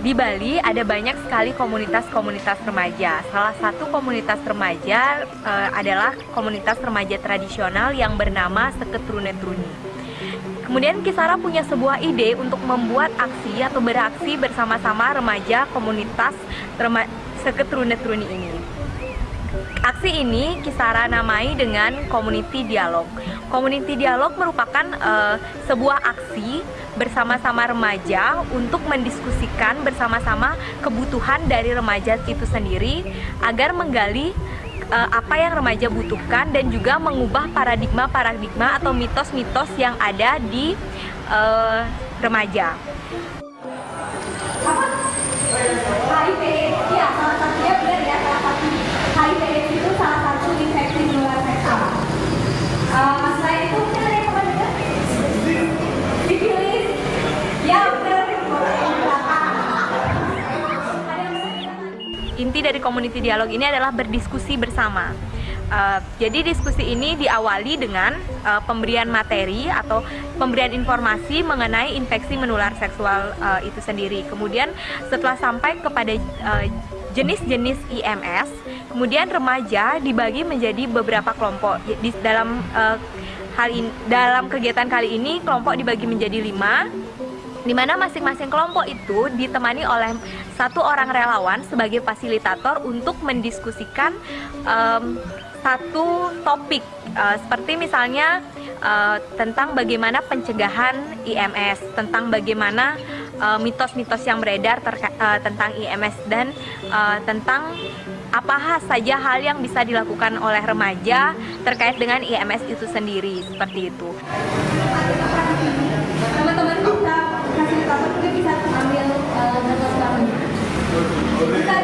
Di Bali ada banyak sekali komunitas-komunitas remaja. Salah satu komunitas remaja uh, adalah komunitas remaja tradisional yang bernama Seketrune Truni. Kemudian Kisara punya sebuah ide untuk membuat aksi atau beraksi bersama-sama remaja komunitas rema Seketrune Truni ini. Aksi ini Kisara namai dengan Community Dialog. Community Dialog merupakan uh, sebuah aksi bersama-sama remaja untuk mendiskusikan bersama-sama kebutuhan dari remaja itu sendiri agar menggali uh, apa yang remaja butuhkan dan juga mengubah paradigma-paradigma atau mitos-mitos yang ada di uh, remaja. HIV, ya salah satunya benar ya salah satu Uh, ya. Inti dari community dialog ini adalah berdiskusi bersama. Uh, jadi diskusi ini diawali dengan uh, pemberian materi atau pemberian informasi mengenai infeksi menular seksual uh, itu sendiri. Kemudian setelah sampai kepada jenis-jenis uh, IMS, kemudian remaja dibagi menjadi beberapa kelompok. Di dalam uh, hal ini, dalam kegiatan kali ini kelompok dibagi menjadi lima di mana masing-masing kelompok itu ditemani oleh satu orang relawan sebagai fasilitator untuk mendiskusikan um, satu topik uh, seperti misalnya uh, tentang bagaimana pencegahan IMS, tentang bagaimana mitos-mitos uh, yang beredar uh, tentang IMS dan uh, tentang apa saja hal yang bisa dilakukan oleh remaja terkait dengan IMS itu sendiri seperti itu. Teman-teman bisa fasilitator mungkin bisa ambil uh, Bisa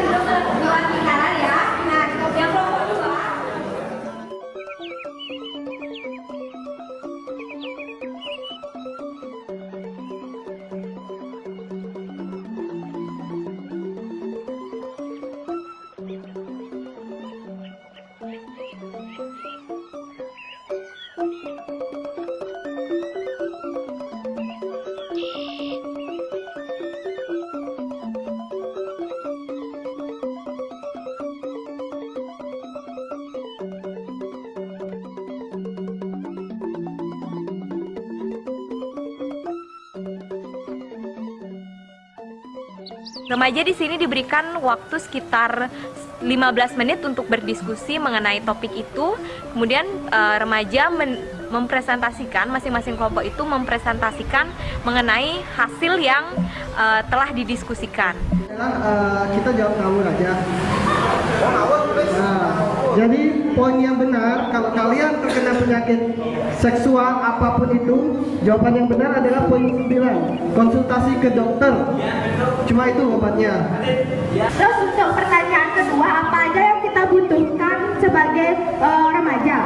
Remaja di sini diberikan waktu sekitar 15 menit untuk berdiskusi mengenai topik itu. Kemudian uh, remaja men mempresentasikan masing-masing kelompok itu mempresentasikan mengenai hasil yang uh, telah didiskusikan. Uh, kita jawab ngawur aja. Nah, jadi poin yang benar kalau kalian terkena penyakit seksual apa pun itu, jawaban yang benar adalah poin 9. Konsultasi ke dokter. Cuma itu obatnya. Terus untuk pertanyaan kedua, apa aja yang kita butuhkan sebagai uh, remaja?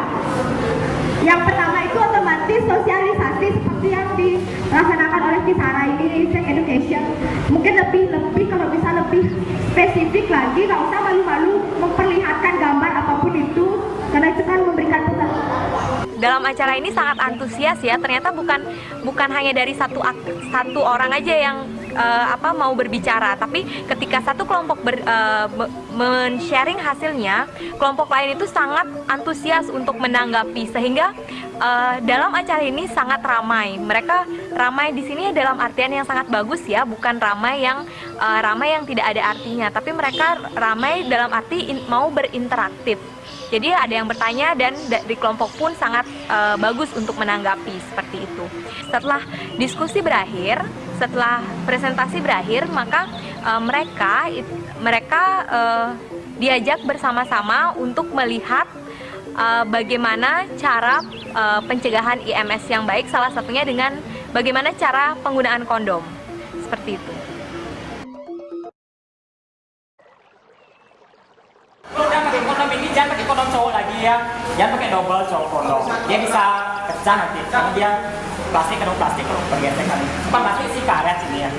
Yang pertama itu otomatis sosialisasi seperti yang dilaksanakan oleh Kisara ini, sex education. Mungkin lebih lebih kalau bisa lebih spesifik lagi, nggak usah malu-malu memperlihatkan gambar apa pun itu, karena itu kan memberikan pesan dalam acara ini sangat antusias ya. Ternyata bukan bukan hanya dari satu satu orang aja yang uh, apa mau berbicara. Tapi ketika satu kelompok ber, uh, men-sharing hasilnya kelompok lain itu sangat antusias untuk menanggapi. Sehingga uh, dalam acara ini sangat ramai. Mereka ramai di sini dalam artian yang sangat bagus ya bukan ramai yang uh, ramai yang tidak ada artinya. Tapi mereka ramai dalam arti in, mau berinteraktif. Jadi ada yang bertanya dan di kelompok pun sangat uh, bagus untuk menanggapi seperti itu. Setelah diskusi berakhir, setelah presentasi berakhir, maka uh, mereka mereka uh, diajak bersama-sama untuk melihat uh, bagaimana cara uh, pencegahan IMS yang baik, salah satunya dengan bagaimana cara penggunaan kondom. Seperti itu. jangan pakai kondom cowok lagi ya jangan pakai double cowok kondom dia bisa pecah nanti. Karena dia plastik kena plastik kalau bergesekan bukan plastik sih karet ini ya.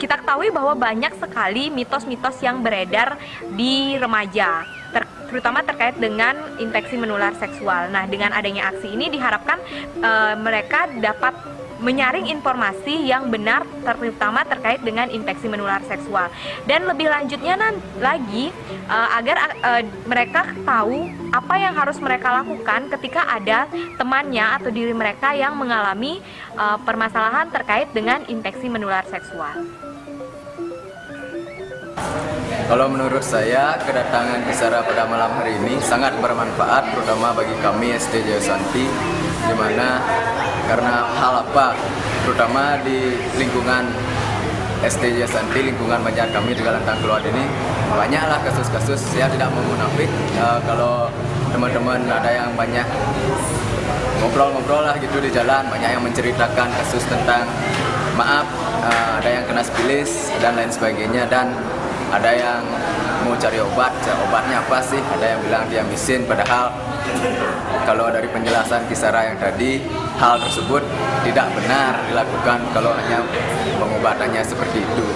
Kita ketahui bahwa banyak sekali mitos-mitos yang beredar di remaja ter terutama terkait dengan infeksi menular seksual. Nah, dengan adanya aksi ini diharapkan uh, mereka dapat menyaring informasi yang benar terutama terkait dengan infeksi menular seksual dan lebih lanjutnya lagi uh, agar uh, mereka tahu apa yang harus mereka lakukan ketika ada temannya atau diri mereka yang mengalami uh, permasalahan terkait dengan infeksi menular seksual. Kalau menurut saya, kedatangan Kisara pada malam hari ini sangat bermanfaat, terutama bagi kami SD Jaya Santi, di mana karena hal apa, terutama di lingkungan SD Jaya Santi, lingkungan banyak kami di Galantang Keluar ini, banyaklah kasus-kasus, saya tidak mau uh, kalau teman-teman ada yang banyak ngobrol-ngobrol lah gitu di jalan, banyak yang menceritakan kasus tentang maaf, uh, ada yang kena spilis dan lain sebagainya, dan ada yang mau cari obat, obatnya apa sih? Ada yang bilang dia misin, padahal kalau dari penjelasan Kisara yang tadi, hal tersebut tidak benar dilakukan kalau hanya pengobatannya seperti itu.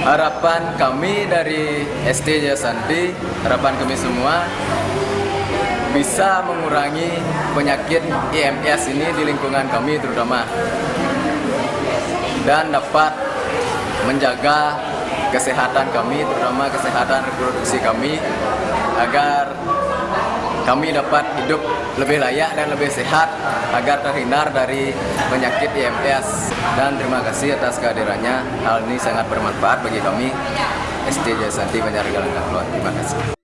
Harapan kami dari SD Jasanti, harapan kami semua bisa mengurangi penyakit IMS ini di lingkungan kami terutama dan dapat menjaga kesehatan kami, terutama kesehatan reproduksi kami, agar kami dapat hidup lebih layak dan lebih sehat agar terhindar dari penyakit IMS. Dan terima kasih atas kehadirannya. Hal ini sangat bermanfaat bagi kami SD Jasanti Banjargalang Terima kasih.